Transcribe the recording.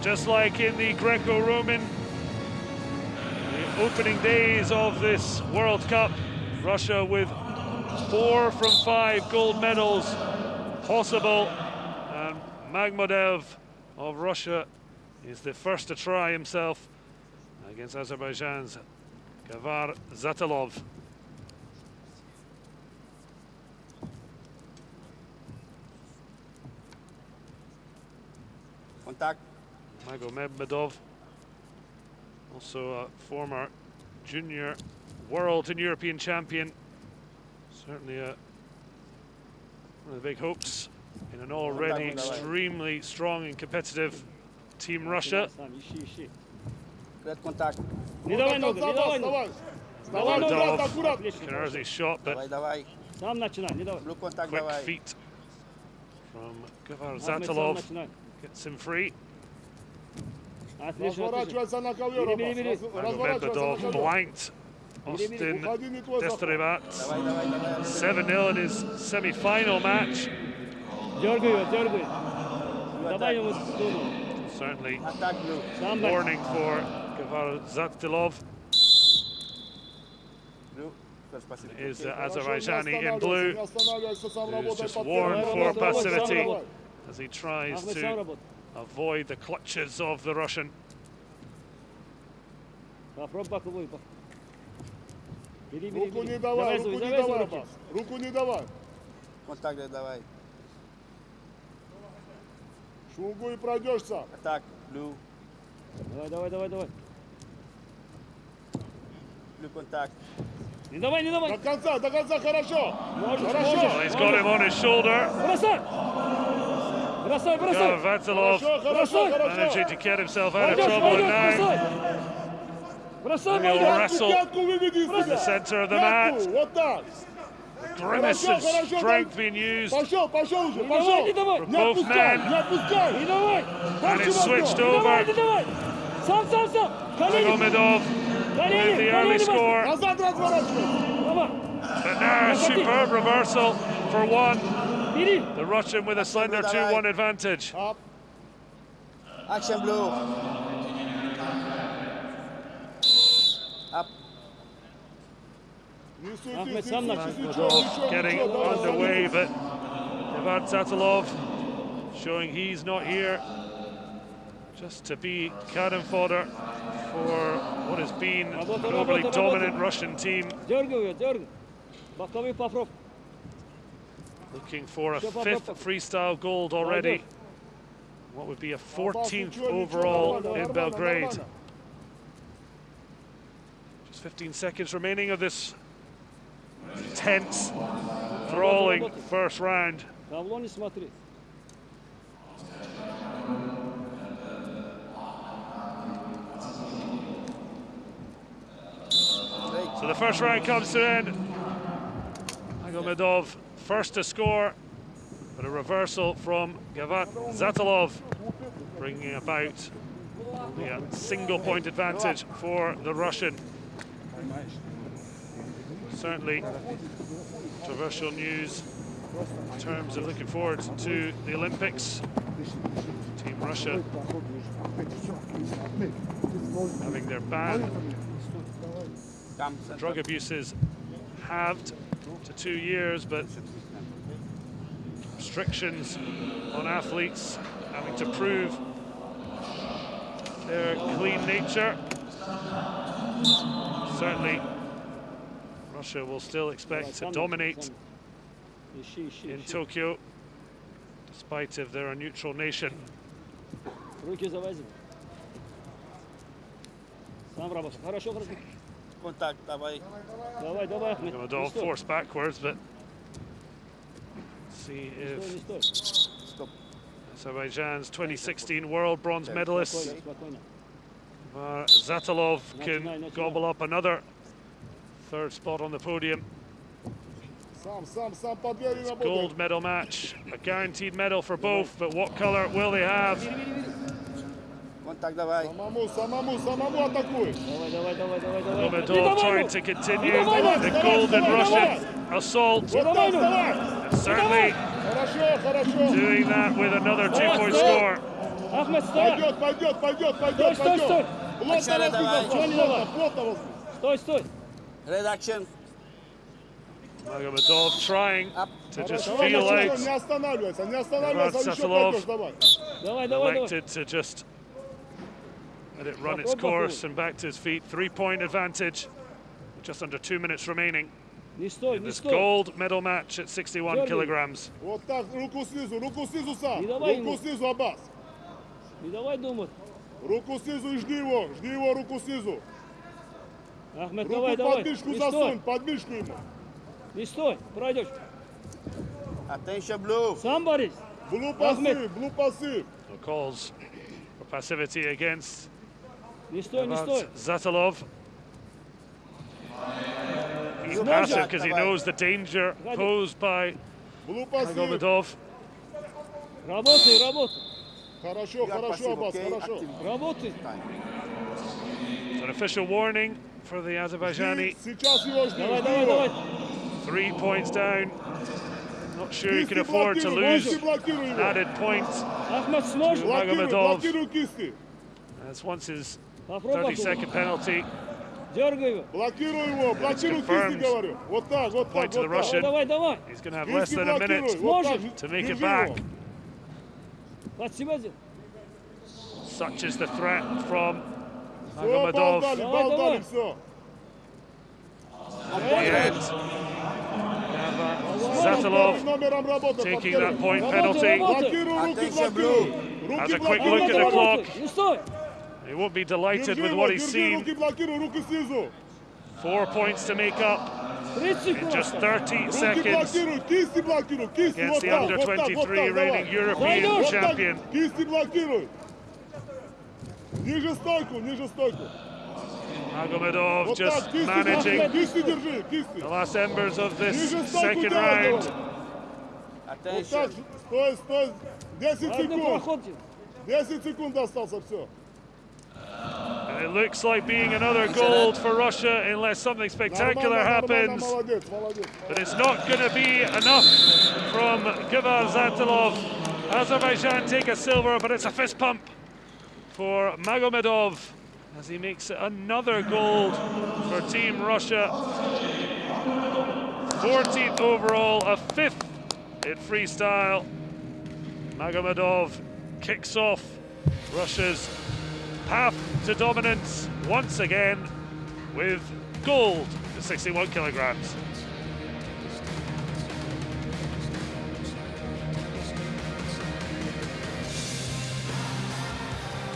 just like in the Greco-Roman opening days of this World Cup, Russia with four from five gold medals possible. And Magomedov of Russia is the first to try himself against Azerbaijan's Gavar Zatalov. Contact. Magomedov, also a former junior world and European champion. Certainly a, one of the big hopes in an already extremely strong and competitive Team Russia. Magomedov, shot, but quick feet from Gavar gets him free. Разворачивайся на Magomedov ковер. blanked Austin Уходи, не твой захват. Destrebat. Давай, давай, давай. 7-0 in his semi-final match. Дергай его, дергай. Давай ему стуну. Certainly Attack blue. Сам начинай. warning for Gavar Zatilov Blue. First passive. is uh, Хорошо, не Azerbaijani in останавливайся, blue не останавливайся, сам who's работай just под warned первым. for Давай, давай, passivity давай. as he tries Ахмед сам to работай. avoid the clutches of the Russian. Боковой. бок- Бери, бери, Руку бери. не давай, руку не давай, руки. Аббас. Руку не давай. Давай. Шугу и пройдешься. Attack blue. Давай, давай, давай, давай. Blue contact. Не давай, не давай. До конца, до конца, хорошо. Можешь, Хорошо. Well, можешь. he's got him on his shoulder. Бросай. Goran Vantilov managing to get himself out of trouble at nine. He'll wrestle from the centre of the mat. The? Grimace of strength being used. From both men. And it's switched over. Gomedov with the early score. But now a superb reversal for one. The Russian with a slender 2-1 advantage. Up. Action blue. Up. Getting underway, but Ivan Tatalov showing he's not here just to be cannon fodder for what has been a globally dominant Russian team. Looking for a fifth freestyle gold already. What would be a 14th overall in Belgrade. Just 15 seconds remaining of this tense, thrilling first round. So the first round comes to an end. Magomedov first to score, but a reversal from Gavat Zatilov, bringing about only a uh, single point advantage for the Russian. Certainly controversial news in terms of looking forward to the Olympics. Team Russia having their ban drug abuses halved to two years, but restrictions on athletes having to prove their clean nature. Certainly, Russia will still expect to dominate Ищи, ищи, in ищи. Tokyo, despite of they're a neutral nation. Руки завози. Сам работай. Хорошо, хорошо. Contact, давай. Давай, давай, Ахмед. Не Gamadov стой, forced backwards, but see if Azerbaijan's 2016 world bronze medalist Var Zatalov can gobble up another third spot on the podium. It's gold medal match, a guaranteed medal for both, but what colour will they have? Контакт давай. Самому, самому, самому атакуй. Давай, давай, давай, давай, давай. Magomedov trying to continue the golden Russian assault. And certainly doing that with another two-point score. Ахмед, стой! Пойдет, пойдет, пойдет, пойдет, стой, пойдет! Стой, стой, стой! Плотно возьми, Стой, стой! Редакшн. Magomedov trying Up. to just feel out. Не останавливайся, не останавливайся, еще пойдешь, давай. Давай, давай, давай. Elected to just let it run its Попробуй, course and back to his feet. Three-point advantage. with Just under two minutes remaining Не стой, in не this стой! gold medal match at 61 Георгий. kilograms. Вот так, руку снизу, руку снизу сам. И давай Руку ему. снизу, Аббас. Не давай думать! Руку снизу и жди его, жди его, руку снизу. Ахмед, Руку давай, под давай! мышку Не засунь, стой! под мышку ему. Не стой! Пройдешь! Attention blue. Сам борись! Блу Ахмед. пасы, блу пасы. No calls for passivity against Не стой, не Ivan стой! Zatalov. He's Good passive shot, because he давай. knows the danger Ради. posed by Блу пасы. Magomedov. Работай, работай! Хорошо, You are хорошо, passive, Аббас, okay? хорошо. Active Работай! time. It's an official warning for the Azerbaijani. Жди, Сейчас его жди, Давай, жди давай, его. давай! Three points down. Not sure he Кисти can afford to блокируй, lose кисти блокируй an его. added point. Ахмед, сможешь? Блокируй, Магомедов. блокируй кисти. As once his Попробуй, 30 second penalty. дергай его! Блокируй его, блокируй confirmed. кисти, говорю. Вот так, вот Point так, to the вот так. Russian. Давай, давай! He's going to have less Кисти than a блокируй, minute вот так. Сможешь? to make it Держи back. его. Под себя сделай! Such is the threat from Все, бал Magomedov. дали, Давай, бал давай. дали, все. In the end. Zatalov Номером работы, taking повторяю. that point Работай, penalty. работай. Блокируй, руки Attention, блокируй. Has Руки a quick блокируй. look at the Работай, clock. работай! Не стой! He won't be delighted Держи with его, what he's держи, seen. руки блокируй, руки снизу. Four points to make up 30 in секунд! just осталось. 30 Руки seconds блокируй, кисти блокируй, кисти, against вот the так, under вот так, вот 23 так, давай. reigning European Зайдешь. Вот так, champion. кисти блокируй. Ниже стойку, ниже стойку. Magomedov Вот just так, кисти, managing блокируй, кисти держи, кисти. the last embers of this Ниже стойку second делай, round. говорю. Вот так, Attention. стой, стой. 10 Ладно, секунд. проходите! 10 секунд остался, все. And it looks like being another gold for Russia unless something spectacular happens. But it's not going to be enough from Givar Zatilov. Azerbaijan take a silver, but it's a fist pump for Magomedov as he makes another gold for Team Russia. 14th overall, a fifth in freestyle. Magomedov kicks off Russia's path to dominance once again with gold at 61 kilograms.